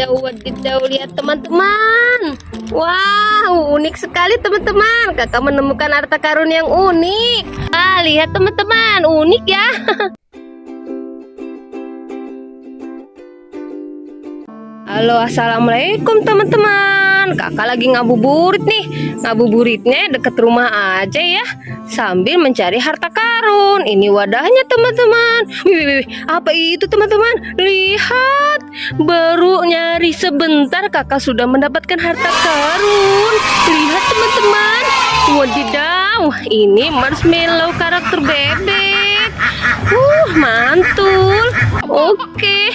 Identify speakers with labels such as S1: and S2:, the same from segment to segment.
S1: wadidaw, wadidaw. Lihat teman-teman. Wow, unik sekali teman-teman. Kakak menemukan harta karun yang unik. Ah, lihat teman-teman, unik ya. Halo, assalamualaikum teman-teman. Kakak lagi ngabuburit nih. Ngabuburitnya deket rumah aja ya, sambil mencari harta karun. Ini wadahnya teman-teman. Apa itu teman-teman? Lihat, baru nyari sebentar kakak sudah mendapatkan harta karun. Lihat teman-teman. Wadidaw, ini marshmallow karakter bebek. Uh, mantul. Oke,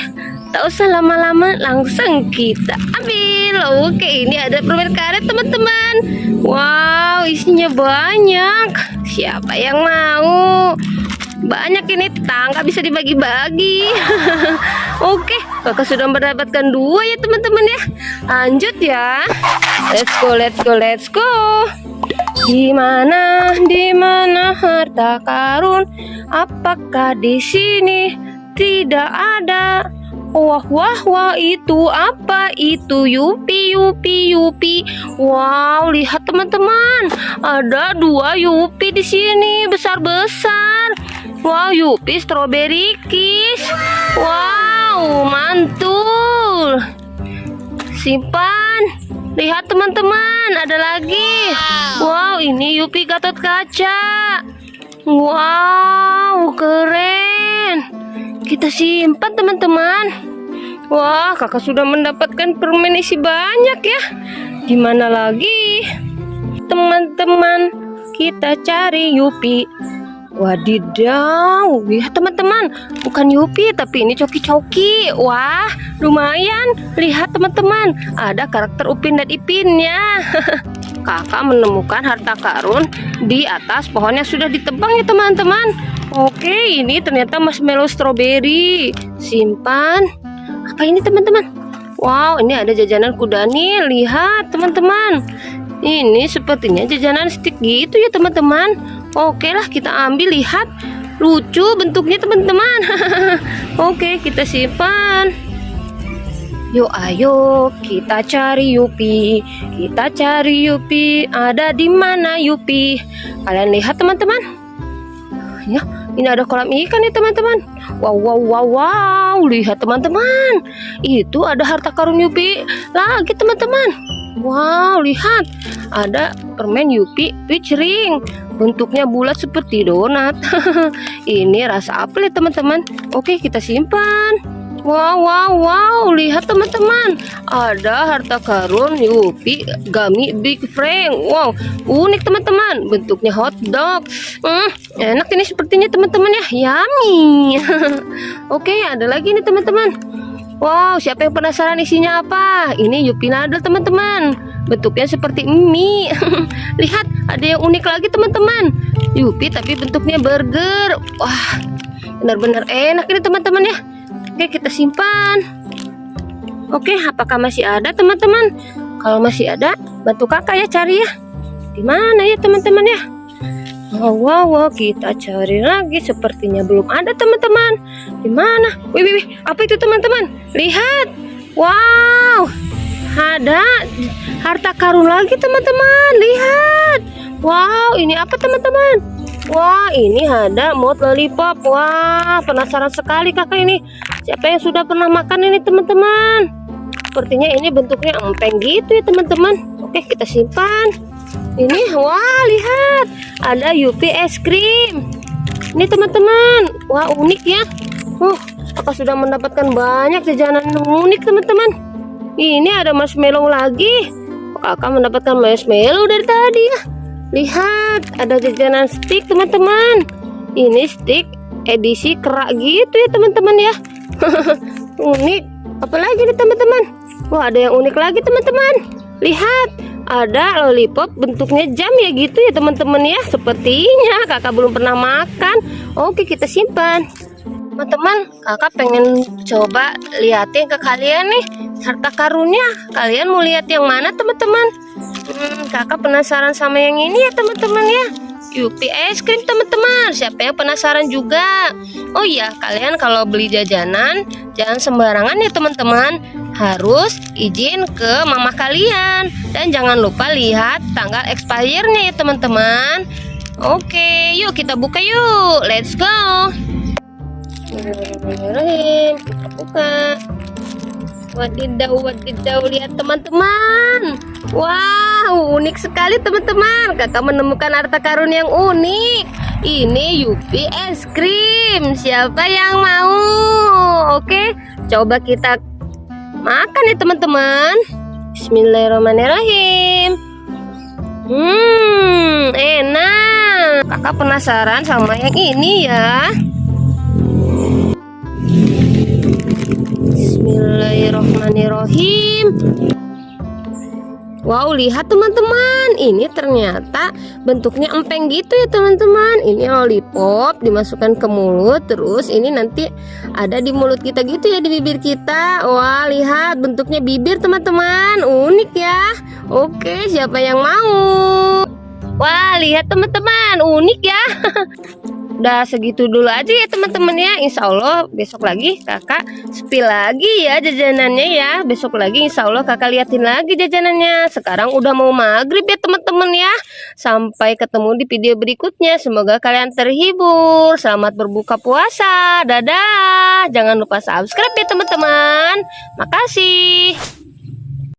S1: tak usah lama-lama, langsung kita ambil. Oke, ini ada permen karet teman-teman. Wow, isinya banyak. Siapa yang mau? Banyak ini tangga bisa dibagi-bagi. Oke, kakak sudah mendapatkan dua ya teman-teman ya. Lanjut ya. Let's go, let's go, let's go. Di mana, di mana harta karun? Apakah di sini tidak ada? Wah, wah, wah, itu apa itu? Yupi, yupi, yupi. Wow, lihat teman-teman. Ada dua yupi di sini, besar-besar. Wow, yupi strawberry kiss. Wow, mantul. Simpan. Lihat teman-teman, ada lagi. Wow, ini Yupi Gatot Kaca. Wow. Kita simpan teman-teman. Wah, kakak sudah mendapatkan permen isi banyak ya. Gimana lagi? Teman-teman, kita cari Yupi. Wadidaw, lihat teman-teman, bukan Yupi tapi ini coki-coki. Wah, lumayan. Lihat teman-teman, ada karakter Upin dan Ipinnya. Kakak menemukan harta karun di atas pohon yang sudah ditebang ya teman-teman. Oke, ini ternyata marshmallow strawberry. Simpan. Apa ini teman-teman? Wow, ini ada jajanan kuda nih. Lihat teman-teman. Ini sepertinya jajanan stick gitu ya teman-teman. Oke lah kita ambil lihat lucu bentuknya teman-teman. Oke kita simpan. Yuk ayo kita cari Yupi. Kita cari Yupi. Ada di mana Yupi? Kalian lihat teman-teman. Ya, ini ada kolam ikan nih teman-teman. Wow wow wow wow. Lihat teman-teman. Itu ada harta karun Yupi lagi teman-teman. Wow, lihat. Ada permen Yupi Ring. Bentuknya bulat seperti donat. Ini rasa apel ya teman-teman. Oke, kita simpan. Wow, wow, wow. Lihat teman-teman. Ada harta karun Yupi Gummy Big Frank. Wow, unik teman-teman. Bentuknya hot dog. Hmm, enak ini sepertinya teman-teman ya. Yummy. Oke, ada lagi nih teman-teman. Wow, siapa yang penasaran isinya apa? Ini Yupi Nadal teman-teman. Bentuknya seperti mie. Lihat, ada yang unik lagi teman-teman. Yupi tapi bentuknya burger. Wah, benar-benar enak ini teman-teman ya. Oke, kita simpan. Oke, apakah masih ada teman-teman? Kalau masih ada, bantu kakak ya cari ya. Di mana ya teman-teman ya? Wow, wow, wow, kita cari lagi. Sepertinya belum ada teman-teman. Di mana? Wih, wih, wih, apa itu teman-teman? Lihat. Wow, ada harta karun lagi teman-teman. Lihat. Wow, ini apa teman-teman? Wah, ini ada mod lollipop. Wah, penasaran sekali kakak ini. Siapa yang sudah pernah makan ini teman-teman? Sepertinya ini bentuknya empeng gitu ya teman-teman. Oke, kita simpan. Ini, wah lihat, ada Yupi es krim. Ini teman-teman, wah unik ya. Uh, apa sudah mendapatkan banyak jajanan unik teman-teman. Ini ada marshmallow lagi. Kakak mendapatkan marshmallow dari tadi ya. Lihat, ada jajanan stick teman-teman. Ini stick edisi kerak gitu ya teman-teman ya. unik. Apalagi nih teman-teman. Wah, ada yang unik lagi teman-teman. Lihat, ada lollipop bentuknya jam ya gitu ya teman-teman ya sepertinya kakak belum pernah makan oke kita simpan teman-teman kakak pengen coba liatin ke kalian nih harta karunnya kalian mau lihat yang mana teman-teman hmm, kakak penasaran sama yang ini ya teman-teman ya Yupi es krim teman-teman Siapa yang penasaran juga Oh iya kalian kalau beli jajanan Jangan sembarangan ya teman-teman harus izin ke mama kalian dan jangan lupa lihat tanggal expire-nya ya teman-teman. Oke, yuk kita buka yuk. Let's go. Buka. Wadidaw, wadidaw, lihat teman-teman. Wow, unik sekali teman-teman. Kakak menemukan harta karun yang unik. Ini Yupi es krim. Siapa yang mau? Oke, coba kita makan ya teman-teman. Bismillahirrahmanirrahim. Hmm, enak. Kakak penasaran sama yang ini ya. Bismillahirrahmanirrahim. Wow, lihat teman-teman. Ini ternyata bentuknya empeng gitu ya teman-teman. Ini lollipop dimasukkan ke mulut, terus ini nanti ada di mulut kita gitu ya di bibir kita. Wah, lihat bentuknya bibir teman-teman. Unik ya. Oke, siapa yang mau? Wah, lihat teman-teman, unik ya. Udah segitu dulu aja ya teman-teman ya. Insya Allah besok lagi kakak spill lagi ya jajanannya ya. Besok lagi insya Allah kakak liatin lagi jajanannya. Sekarang udah mau maghrib ya teman-teman ya. Sampai ketemu di video berikutnya. Semoga kalian terhibur. Selamat berbuka puasa. Dadah. Jangan lupa subscribe ya teman-teman. Makasih